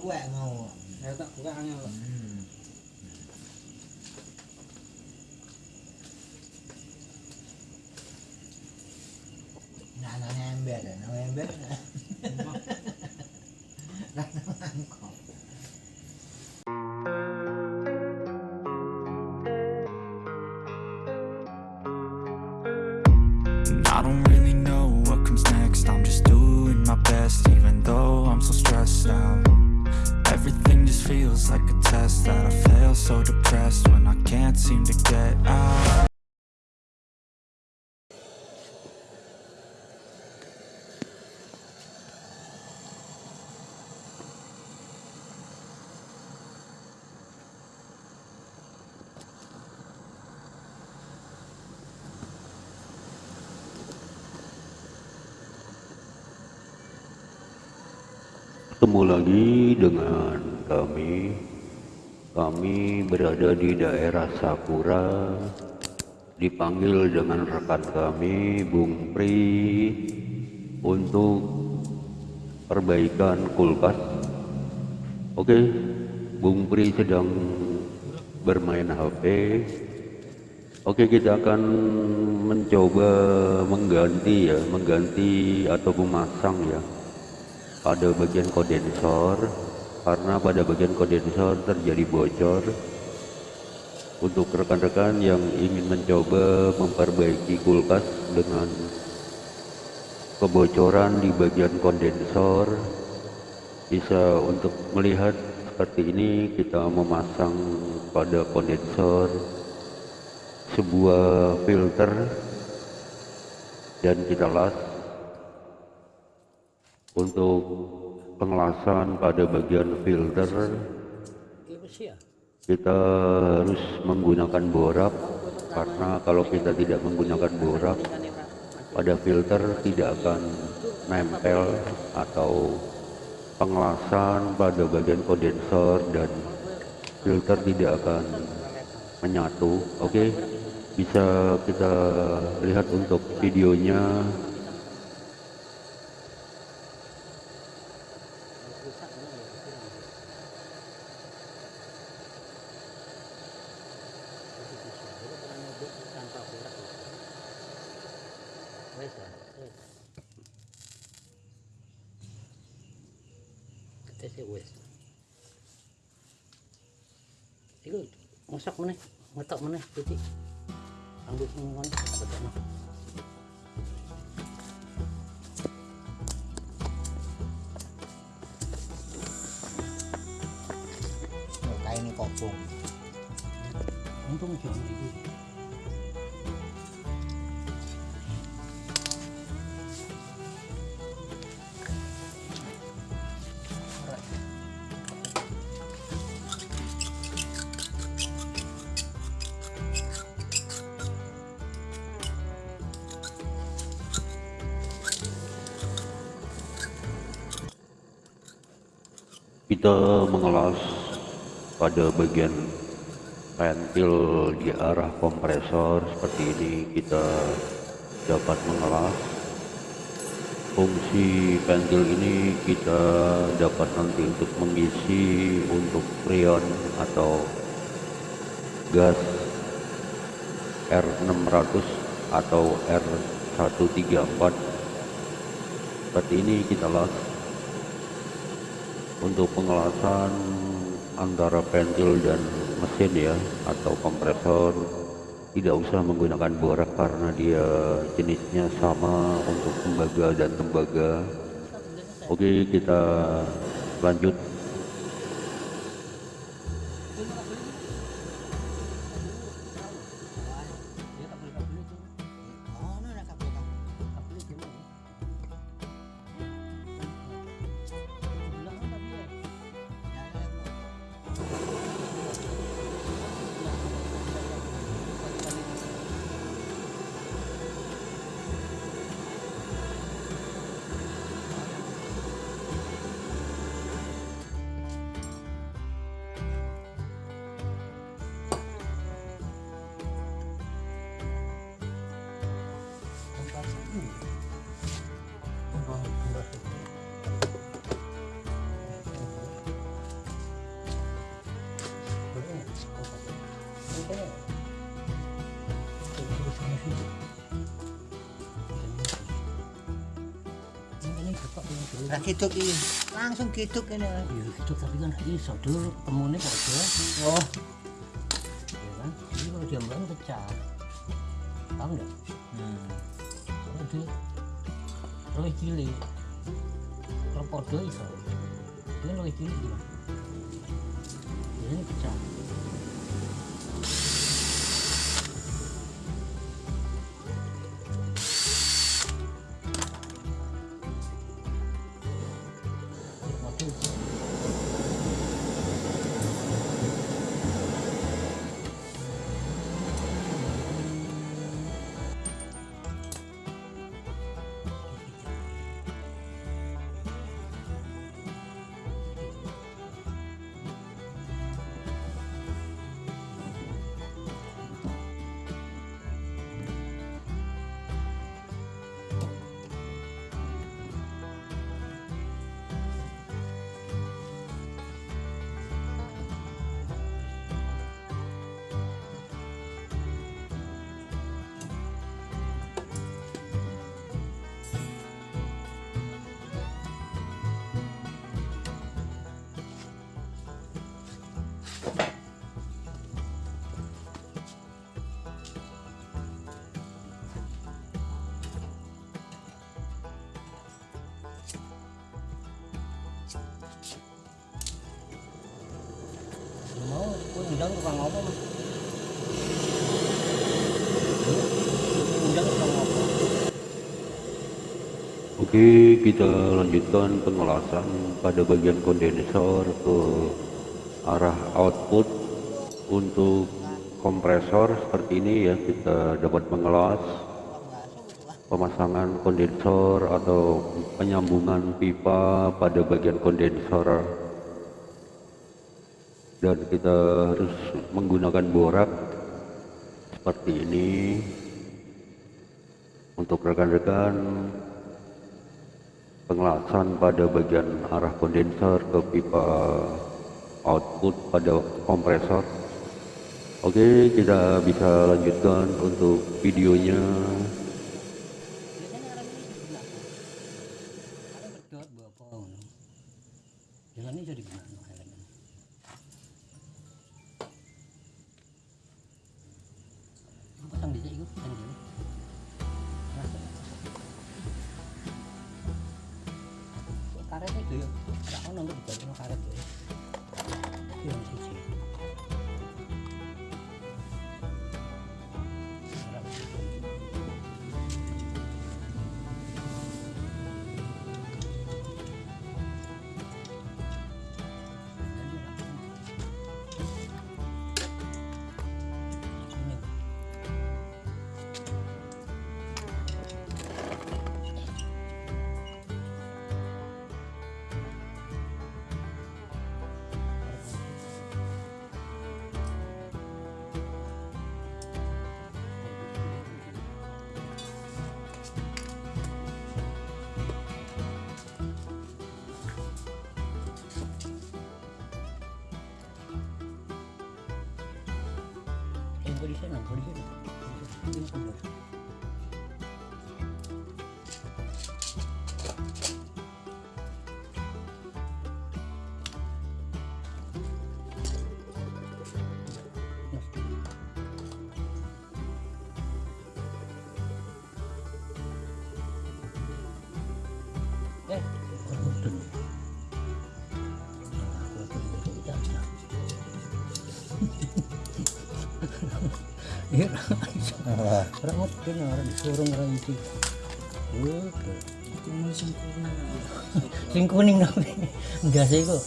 구강하고 내가 딱 구강하냐고 음. 나는 엠베드 너 엠베드 나는 안고 Ketemu lagi dengan kami. Kami berada di daerah Sakura. Dipanggil dengan rekan kami, Bung Pri, untuk perbaikan kulkas. Oke, Bung Pri sedang bermain HP. Oke, kita akan mencoba mengganti ya, mengganti atau memasang ya pada bagian kondensor. Karena pada bagian kondensor terjadi bocor. Untuk rekan-rekan yang ingin mencoba memperbaiki kulkas dengan kebocoran di bagian kondensor bisa untuk melihat seperti ini kita memasang pada kondensor sebuah filter dan kita las untuk pengelasan pada bagian filter kita harus menggunakan borak karena kalau kita tidak menggunakan borak pada filter tidak akan nempel atau pengelasan pada bagian kondensor dan filter tidak akan menyatu. Oke bisa kita lihat untuk videonya quý vị ăn được ngon thật nào? Cái này có cùng không trung chuyện gì? Kita mengelas pada bagian ventil di arah kompresor seperti ini kita dapat mengelas fungsi ventil ini kita dapat nanti untuk mengisi untuk freon atau gas R600 atau R134 seperti ini kita las untuk pengelasan antara ventil dan mesin ya atau kompresor tidak usah menggunakan borak karena dia jenisnya sama untuk tembaga dan tembaga. Oke kita lanjut Lah kiduk iki. Langsung kiduk ini. ya gitu tapi kan iso dulu ketemunya kok aja Oh, ya kan? Jadi kalau diambil pecah. Paham nggak? Hmm. kalau dia lebih cilik. Kalau podo iso. Dia lebih cilik dia Oke, kita lanjutkan pengelasan pada bagian kondensor ke arah output untuk kompresor. Seperti ini ya kita dapat mengelas pemasangan kondensor atau penyambungan pipa pada bagian kondensor. Dan kita harus menggunakan borak seperti ini untuk rekan-rekan pengelasan pada bagian arah kondensor ke pipa output pada kompresor. Oke kita bisa lanjutkan untuk videonya karet itu ya. Aku nunggu di balik karet ya. Yang siji. Yang gue di sana gue di sana Ini kendor. Eh, Iya, orang mungkin orang disuruh orang itu. Oke. Sing kuning tapi enggak sih kok.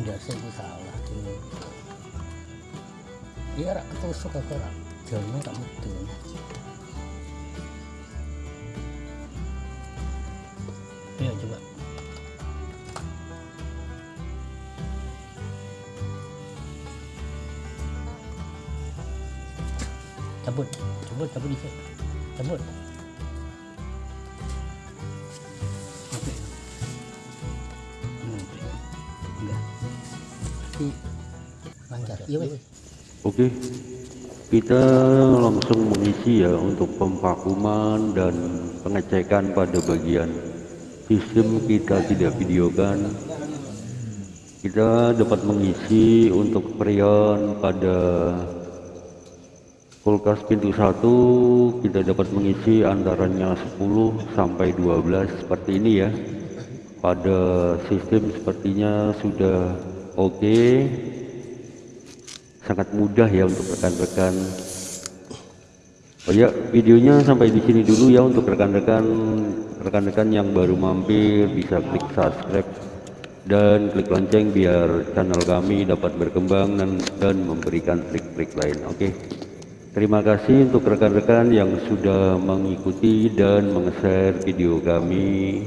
Enggak sih kok salah tuh. Iya rak ketusuk aku rak. Jalannya tak betul. Cabut cabut dikit cabut. Oke. Hmm. enggak. Lancar. Iya wes oke. Kita langsung mengisi ya untuk pemvakuman dan pengecekan pada bagian sistem kita tidak videokan. Kita dapat mengisi untuk freon pada kulkas pintu satu kita dapat mengisi antaranya 10 sampai 12 seperti ini ya. Pada sistem sepertinya sudah oke. Sangat mudah ya untuk rekan-rekan. Oh ya videonya sampai di sini dulu ya untuk rekan-rekan. Rekan-rekan yang baru mampir bisa klik subscribe dan klik lonceng biar channel kami dapat berkembang dan, dan memberikan trik-trik lain oke terima kasih untuk rekan-rekan yang sudah mengikuti dan meng-share video kami